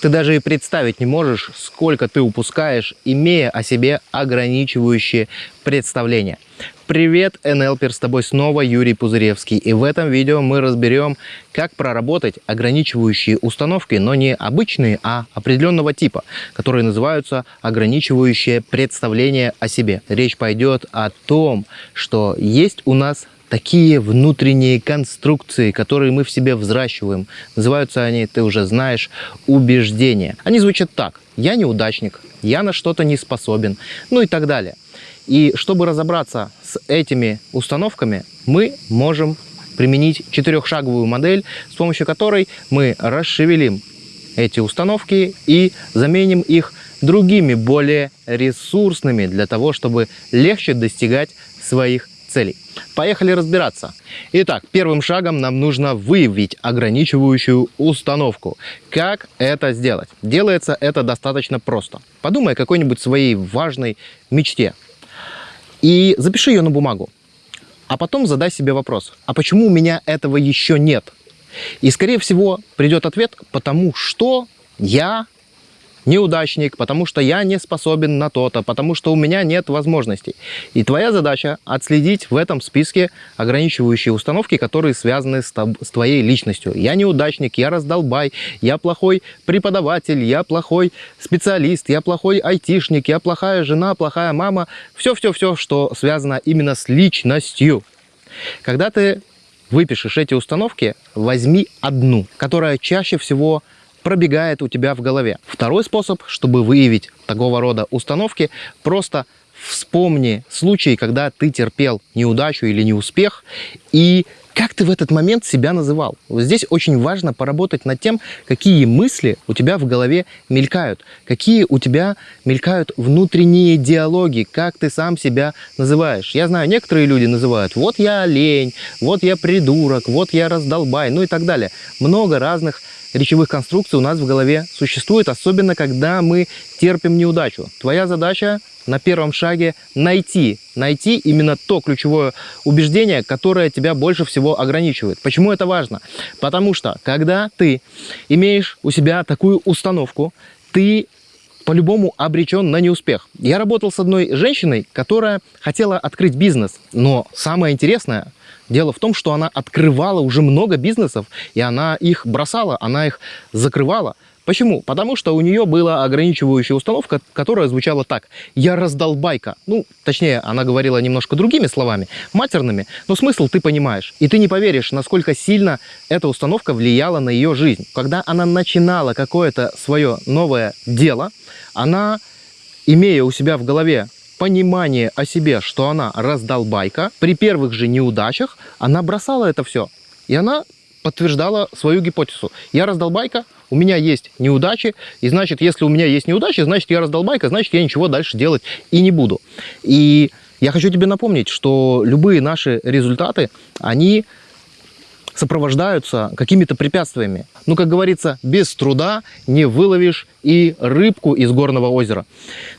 Ты даже и представить не можешь, сколько ты упускаешь, имея о себе ограничивающие представления. Привет, НЛПер, с тобой снова Юрий Пузыревский. И в этом видео мы разберем, как проработать ограничивающие установки, но не обычные, а определенного типа, которые называются ограничивающие представления о себе. Речь пойдет о том, что есть у нас такие внутренние конструкции, которые мы в себе взращиваем. Называются они, ты уже знаешь, убеждения. Они звучат так. Я неудачник, я на что-то не способен, ну и так далее. И чтобы разобраться с этими установками, мы можем применить четырехшаговую модель, с помощью которой мы расшевелим эти установки и заменим их другими, более ресурсными, для того, чтобы легче достигать своих целей. Поехали разбираться. Итак, первым шагом нам нужно выявить ограничивающую установку. Как это сделать? Делается это достаточно просто. Подумай о какой-нибудь своей важной мечте и запиши ее на бумагу. А потом задай себе вопрос, а почему у меня этого еще нет? И, скорее всего, придет ответ, потому что я неудачник, потому что я не способен на то-то, потому что у меня нет возможностей. И твоя задача отследить в этом списке ограничивающие установки, которые связаны с, с твоей личностью. Я неудачник, я раздолбай, я плохой преподаватель, я плохой специалист, я плохой айтишник, я плохая жена, плохая мама. Все-все-все, что связано именно с личностью. Когда ты выпишешь эти установки, возьми одну, которая чаще всего пробегает у тебя в голове. Второй способ, чтобы выявить такого рода установки, просто вспомни случаи, когда ты терпел неудачу или неуспех, и как ты в этот момент себя называл. Вот здесь очень важно поработать над тем, какие мысли у тебя в голове мелькают, какие у тебя мелькают внутренние диалоги, как ты сам себя называешь. Я знаю, некоторые люди называют «вот я олень», «вот я придурок», «вот я раздолбай», ну и так далее. Много разных речевых конструкций у нас в голове существует, особенно когда мы терпим неудачу. Твоя задача на первом шаге найти, найти именно то ключевое убеждение, которое тебя больше всего ограничивает. Почему это важно? Потому что, когда ты имеешь у себя такую установку, ты по-любому обречен на неуспех. Я работал с одной женщиной, которая хотела открыть бизнес, но самое интересное, дело в том, что она открывала уже много бизнесов, и она их бросала, она их закрывала. Почему? Потому что у нее была ограничивающая установка, которая звучала так. «Я раздолбайка». Ну, точнее, она говорила немножко другими словами, матерными, но смысл ты понимаешь. И ты не поверишь, насколько сильно эта установка влияла на ее жизнь. Когда она начинала какое-то свое новое дело, она, имея у себя в голове понимание о себе, что она раздолбайка, при первых же неудачах она бросала это все. И она подтверждала свою гипотезу. Я раздолбайка, у меня есть неудачи, и значит, если у меня есть неудачи, значит, я раздолбайка, значит, я ничего дальше делать и не буду. И я хочу тебе напомнить, что любые наши результаты, они сопровождаются какими-то препятствиями. Ну, как говорится, без труда не выловишь и рыбку из горного озера.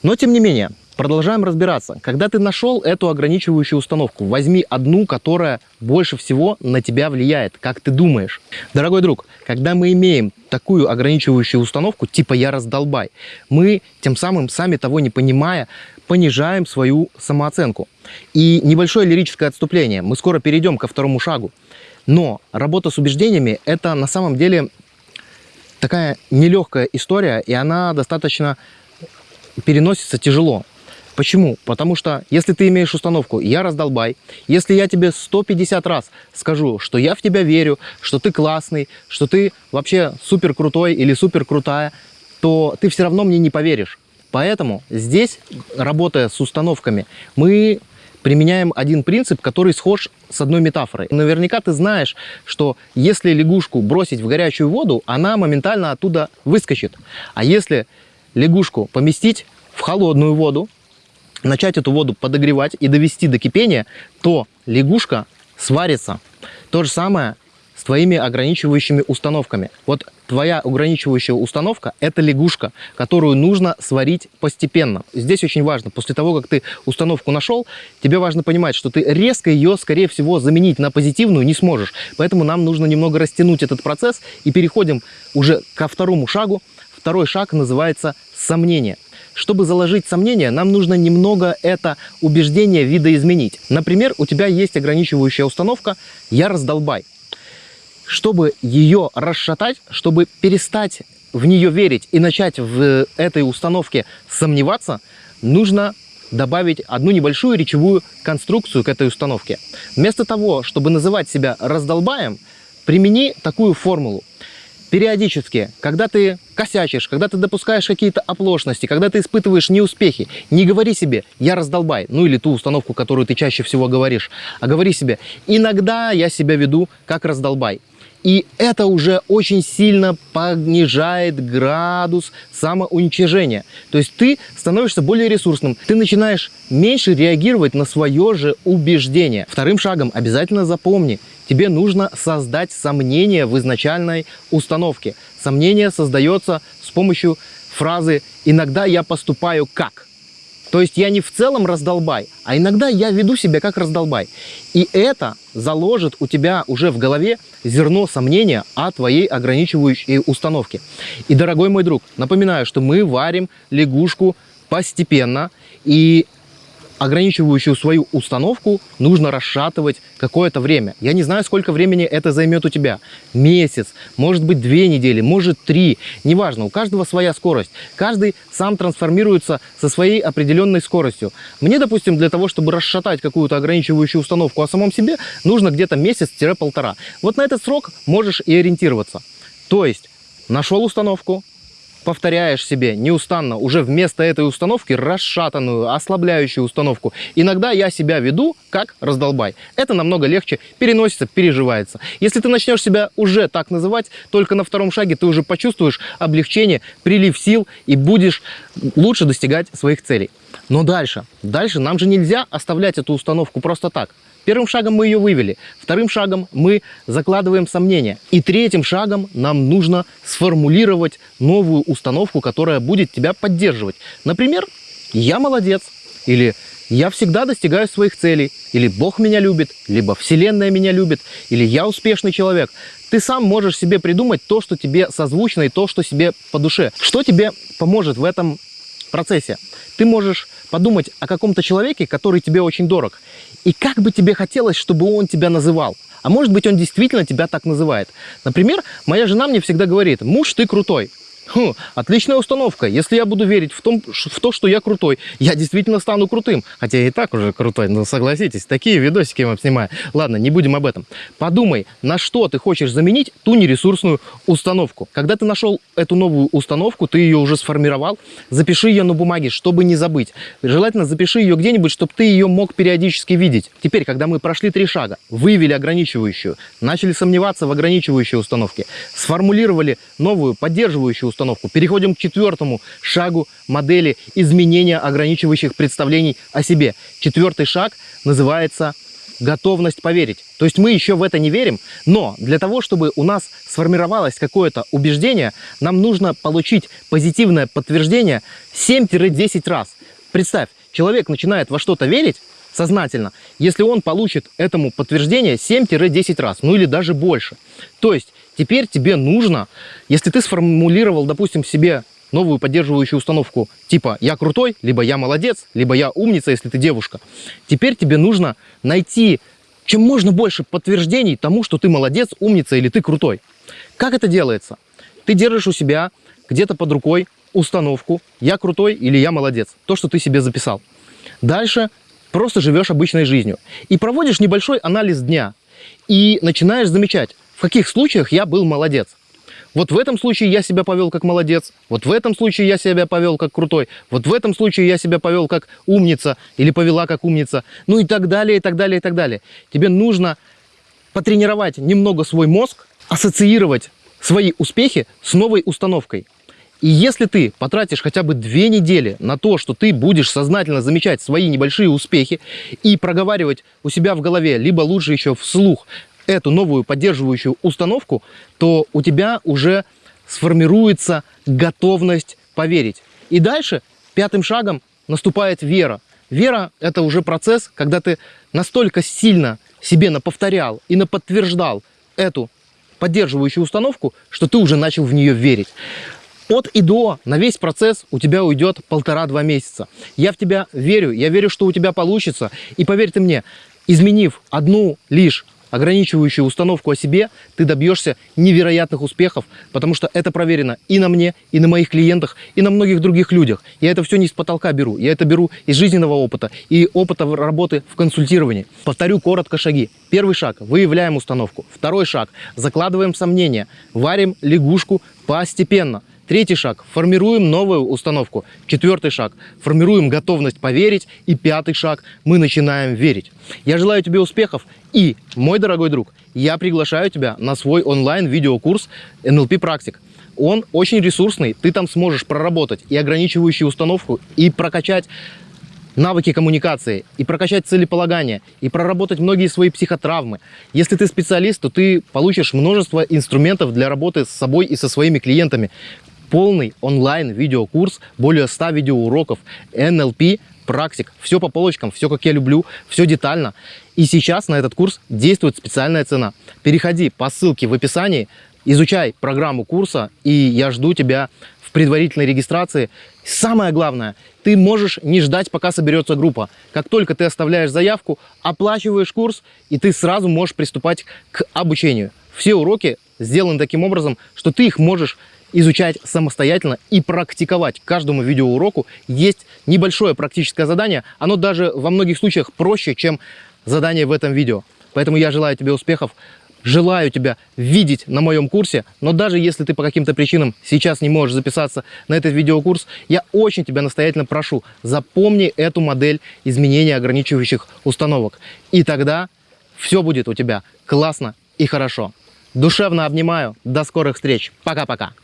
Но, тем не менее, Продолжаем разбираться. Когда ты нашел эту ограничивающую установку, возьми одну, которая больше всего на тебя влияет, как ты думаешь. Дорогой друг, когда мы имеем такую ограничивающую установку, типа «я раздолбай», мы тем самым, сами того не понимая, понижаем свою самооценку. И небольшое лирическое отступление. Мы скоро перейдем ко второму шагу. Но работа с убеждениями – это на самом деле такая нелегкая история, и она достаточно переносится тяжело. Почему? Потому что если ты имеешь установку «я раздолбай», если я тебе 150 раз скажу, что я в тебя верю, что ты классный, что ты вообще супер крутой или супер крутая, то ты все равно мне не поверишь. Поэтому здесь, работая с установками, мы применяем один принцип, который схож с одной метафорой. Наверняка ты знаешь, что если лягушку бросить в горячую воду, она моментально оттуда выскочит. А если лягушку поместить в холодную воду, начать эту воду подогревать и довести до кипения, то лягушка сварится. То же самое с твоими ограничивающими установками. Вот твоя ограничивающая установка – это лягушка, которую нужно сварить постепенно. Здесь очень важно, после того, как ты установку нашел, тебе важно понимать, что ты резко ее, скорее всего, заменить на позитивную не сможешь. Поэтому нам нужно немного растянуть этот процесс и переходим уже ко второму шагу. второй шаг называется сомнение. Чтобы заложить сомнение, нам нужно немного это убеждение видоизменить. Например, у тебя есть ограничивающая установка «я раздолбай». Чтобы ее расшатать, чтобы перестать в нее верить и начать в этой установке сомневаться, нужно добавить одну небольшую речевую конструкцию к этой установке. Вместо того, чтобы называть себя раздолбаем, примени такую формулу. Периодически, когда ты косячишь, когда ты допускаешь какие-то оплошности, когда ты испытываешь неуспехи, не говори себе «я раздолбай», ну или ту установку, которую ты чаще всего говоришь, а говори себе «иногда я себя веду как раздолбай». И это уже очень сильно понижает градус самоуничижения. То есть ты становишься более ресурсным, ты начинаешь меньше реагировать на свое же убеждение. Вторым шагом обязательно запомни, тебе нужно создать сомнение в изначальной установке. Сомнение создается с помощью фразы «иногда я поступаю как». То есть я не в целом раздолбай, а иногда я веду себя как раздолбай. И это заложит у тебя уже в голове зерно сомнения о твоей ограничивающей установке. И, дорогой мой друг, напоминаю, что мы варим лягушку постепенно, и ограничивающую свою установку нужно расшатывать какое-то время. Я не знаю, сколько времени это займет у тебя. Месяц, может быть, две недели, может, три. Неважно, у каждого своя скорость. Каждый сам трансформируется со своей определенной скоростью. Мне, допустим, для того, чтобы расшатать какую-то ограничивающую установку о самом себе, нужно где-то месяц-полтора. Вот на этот срок можешь и ориентироваться. То есть, нашел установку, повторяешь себе неустанно уже вместо этой установки расшатанную, ослабляющую установку. Иногда я себя веду как раздолбай. Это намного легче переносится, переживается. Если ты начнешь себя уже так называть, только на втором шаге ты уже почувствуешь облегчение, прилив сил и будешь лучше достигать своих целей. Но дальше, дальше нам же нельзя оставлять эту установку просто так. Первым шагом мы ее вывели, вторым шагом мы закладываем сомнения. И третьим шагом нам нужно сформулировать новую установку, которая будет тебя поддерживать. Например, «я молодец» или «я всегда достигаю своих целей», или «Бог меня любит», либо «Вселенная меня любит», или «я успешный человек». Ты сам можешь себе придумать то, что тебе созвучно, и то, что себе по душе. Что тебе поможет в этом процессе? Ты можешь подумать о каком-то человеке, который тебе очень дорог, и как бы тебе хотелось, чтобы он тебя называл. А может быть, он действительно тебя так называет. Например, моя жена мне всегда говорит, муж, ты крутой. Хм, отличная установка. Если я буду верить в, том, в то, что я крутой, я действительно стану крутым. Хотя я и так уже крутой, но согласитесь, такие видосики я вам снимаю. Ладно, не будем об этом. Подумай, на что ты хочешь заменить ту нересурсную установку. Когда ты нашел эту новую установку, ты ее уже сформировал, запиши ее на бумаге, чтобы не забыть. Желательно запиши ее где-нибудь, чтобы ты ее мог периодически видеть. Теперь, когда мы прошли три шага, выявили ограничивающую, начали сомневаться в ограничивающей установке, сформулировали новую поддерживающую установку, установку. Переходим к четвертому шагу модели изменения ограничивающих представлений о себе. Четвертый шаг называется готовность поверить. То есть мы еще в это не верим, но для того, чтобы у нас сформировалось какое-то убеждение, нам нужно получить позитивное подтверждение 7-10 раз. Представь, человек начинает во что-то верить, сознательно, если он получит этому подтверждение 7-10 раз, ну или даже больше. То есть теперь тебе нужно, если ты сформулировал, допустим, себе новую поддерживающую установку типа «я крутой», либо «я молодец», либо «я умница», если ты девушка, теперь тебе нужно найти чем можно больше подтверждений тому, что ты молодец, умница или ты крутой. Как это делается? Ты держишь у себя где-то под рукой установку «я крутой» или «я молодец», то, что ты себе записал. Дальше просто живешь обычной жизнью. И проводишь небольшой анализ дня. И начинаешь замечать, в каких случаях я был молодец. Вот в этом случае я себя повел как молодец, вот в этом случае я себя повел как крутой, вот в этом случае я себя повел как умница или повела как умница, ну и так далее, и так далее, и так далее. Тебе нужно потренировать немного свой мозг, ассоциировать свои успехи с новой установкой. И если ты потратишь хотя бы две недели на то, что ты будешь сознательно замечать свои небольшие успехи и проговаривать у себя в голове, либо лучше еще вслух, эту новую поддерживающую установку, то у тебя уже сформируется готовность поверить. И дальше пятым шагом наступает вера. Вера – это уже процесс, когда ты настолько сильно себе наповторял и наподтверждал эту поддерживающую установку, что ты уже начал в нее верить. От и до на весь процесс у тебя уйдет полтора-два месяца. Я в тебя верю, я верю, что у тебя получится. И поверь ты мне, изменив одну лишь ограничивающую установку о себе, ты добьешься невероятных успехов, потому что это проверено и на мне, и на моих клиентах, и на многих других людях. Я это все не с потолка беру, я это беру из жизненного опыта и опыта работы в консультировании. Повторю коротко шаги. Первый шаг – выявляем установку. Второй шаг – закладываем сомнения, варим лягушку постепенно. Третий шаг – формируем новую установку. Четвертый шаг – формируем готовность поверить. И пятый шаг – мы начинаем верить. Я желаю тебе успехов. И, мой дорогой друг, я приглашаю тебя на свой онлайн-видеокурс NLP Практик. Он очень ресурсный, ты там сможешь проработать и ограничивающую установку, и прокачать навыки коммуникации, и прокачать целеполагание, и проработать многие свои психотравмы. Если ты специалист, то ты получишь множество инструментов для работы с собой и со своими клиентами полный онлайн-видеокурс, более 100 видеоуроков, NLP, практик, все по полочкам, все как я люблю, все детально. И сейчас на этот курс действует специальная цена. Переходи по ссылке в описании, изучай программу курса, и я жду тебя в предварительной регистрации. Самое главное, ты можешь не ждать, пока соберется группа. Как только ты оставляешь заявку, оплачиваешь курс, и ты сразу можешь приступать к обучению. Все уроки сделаны таким образом, что ты их можешь изучать самостоятельно и практиковать. каждому видеоуроку есть небольшое практическое задание. Оно даже во многих случаях проще, чем задание в этом видео. Поэтому я желаю тебе успехов. Желаю тебя видеть на моем курсе, но даже если ты по каким-то причинам сейчас не можешь записаться на этот видеокурс, я очень тебя настоятельно прошу, запомни эту модель изменения ограничивающих установок. И тогда все будет у тебя классно и хорошо. Душевно обнимаю. До скорых встреч. Пока-пока.